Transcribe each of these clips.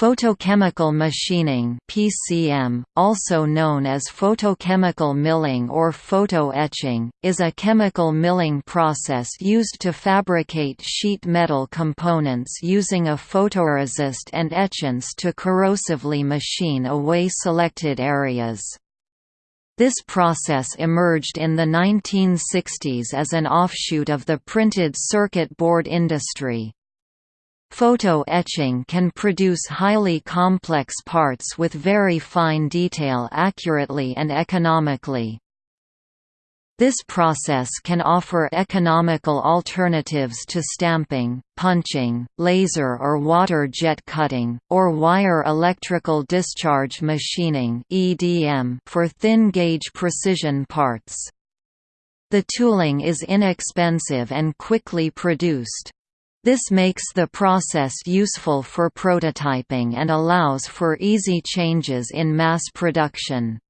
Photochemical machining (PCM), also known as photochemical milling or photoetching, is a chemical milling process used to fabricate sheet metal components using a photoresist and etchants to corrosively machine away selected areas. This process emerged in the 1960s as an offshoot of the printed circuit board industry. Photo etching can produce highly complex parts with very fine detail accurately and economically. This process can offer economical alternatives to stamping, punching, laser or water jet cutting, or wire electrical discharge machining for thin-gauge precision parts. The tooling is inexpensive and quickly produced. This makes the process useful for prototyping and allows for easy changes in mass production.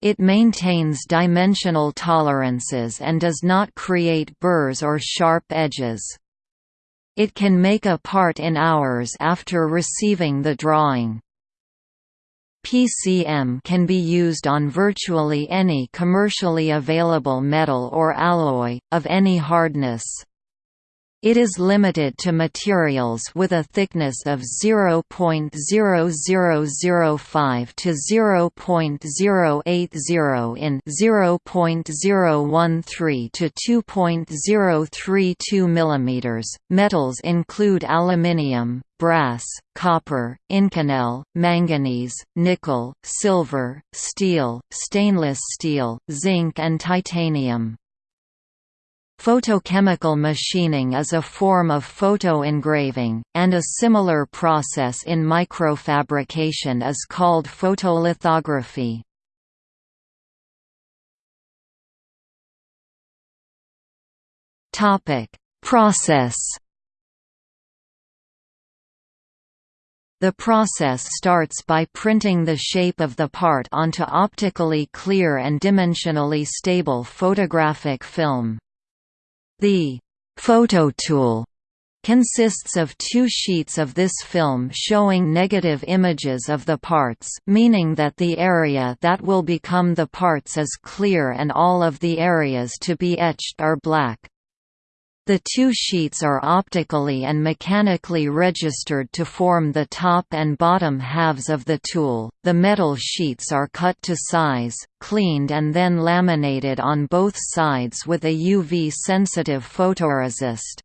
It maintains dimensional tolerances and does not create burrs or sharp edges. It can make a part in hours after receiving the drawing. PCM can be used on virtually any commercially available metal or alloy, of any hardness. It is limited to materials with a thickness of 0.0005 to 0.080 in 0.013 to 2.032 mm. Metals include aluminium, brass, copper, inconel, manganese, nickel, silver, steel, stainless steel, zinc and titanium. Photochemical machining is a form of photoengraving, and a similar process in microfabrication is called photolithography. Process The process starts by printing the shape of the part onto optically clear and dimensionally stable photographic film. The phototool consists of two sheets of this film showing negative images of the parts meaning that the area that will become the parts is clear and all of the areas to be etched are black. The two sheets are optically and mechanically registered to form the top and bottom halves of the tool. The metal sheets are cut to size, cleaned, and then laminated on both sides with a UV sensitive photoresist.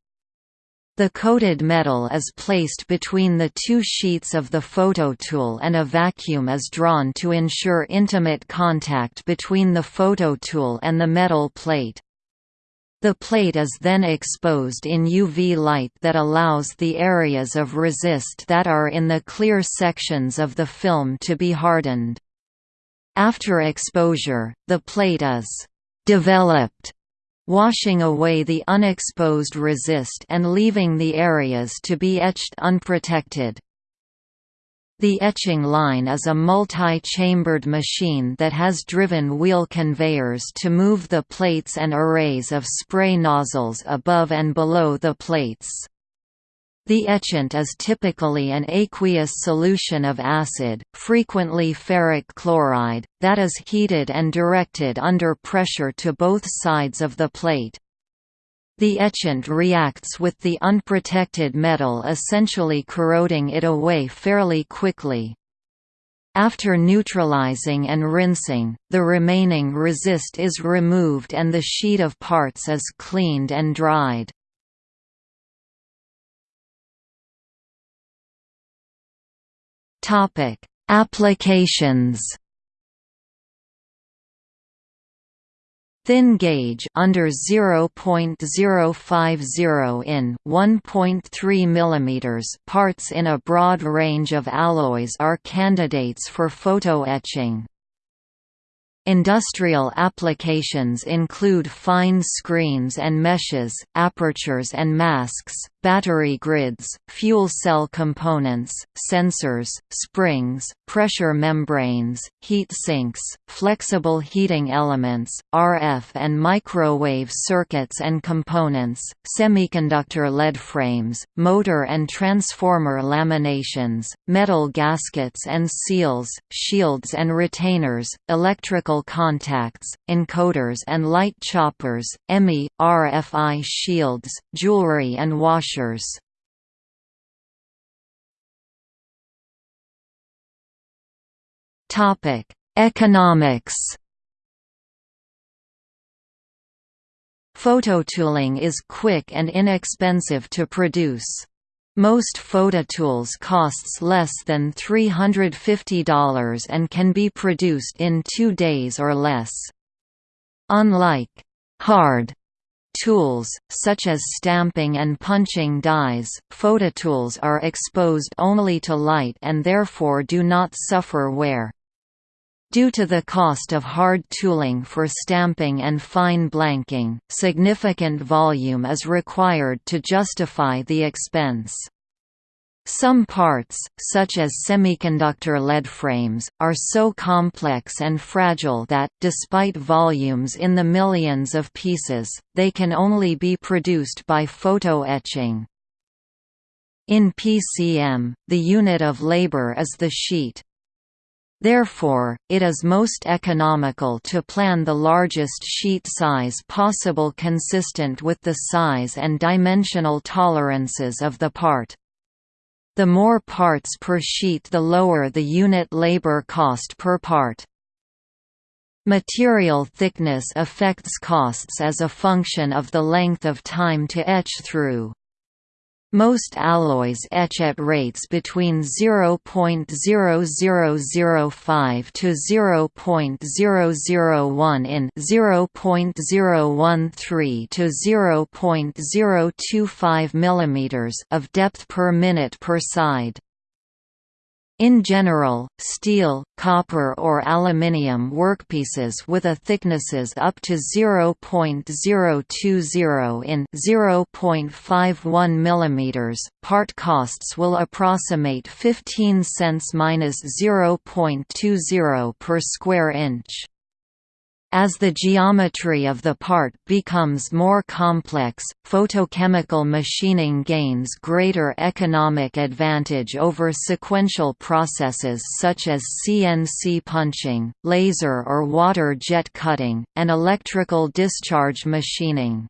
The coated metal is placed between the two sheets of the phototool and a vacuum is drawn to ensure intimate contact between the phototool and the metal plate. The plate is then exposed in UV light that allows the areas of resist that are in the clear sections of the film to be hardened. After exposure, the plate is «developed», washing away the unexposed resist and leaving the areas to be etched unprotected. The etching line is a multi-chambered machine that has driven wheel conveyors to move the plates and arrays of spray nozzles above and below the plates. The etchant is typically an aqueous solution of acid, frequently ferric chloride, that is heated and directed under pressure to both sides of the plate. The etchant reacts with the unprotected metal essentially corroding it away fairly quickly. After neutralizing and rinsing, the remaining resist is removed and the sheet of parts is cleaned and dried. Applications Thin gauge under 0.050 in 1.3 mm parts in a broad range of alloys are candidates for photoetching. Industrial applications include fine screens and meshes, apertures and masks, battery grids, fuel cell components, sensors, springs, pressure membranes, heat sinks, flexible heating elements, RF and microwave circuits and components, semiconductor lead frames, motor and transformer laminations, metal gaskets and seals, shields and retainers, electrical contacts, encoders and light choppers, EMI, RFI shields, jewelry and washers. Economics Phototooling is quick and inexpensive to produce. Most phototools costs less than $350 and can be produced in two days or less. Unlike hard tools, such as stamping and punching dies, phototools are exposed only to light and therefore do not suffer wear. Due to the cost of hard tooling for stamping and fine blanking, significant volume is required to justify the expense. Some parts, such as semiconductor lead frames, are so complex and fragile that, despite volumes in the millions of pieces, they can only be produced by photo-etching. In PCM, the unit of labor is the sheet, Therefore, it is most economical to plan the largest sheet size possible consistent with the size and dimensional tolerances of the part. The more parts per sheet the lower the unit labor cost per part. Material thickness affects costs as a function of the length of time to etch through. Most alloys etch at rates between 0.0005 to 0.001 in 0.013 to 0.025 mm of depth per minute per side. In general, steel, copper or aluminium workpieces with a thicknesses up to 0.020 in 0.51 mm, part costs will approximate 15 cents minus 0.20 per square inch. As the geometry of the part becomes more complex, photochemical machining gains greater economic advantage over sequential processes such as CNC punching, laser or water jet cutting, and electrical discharge machining.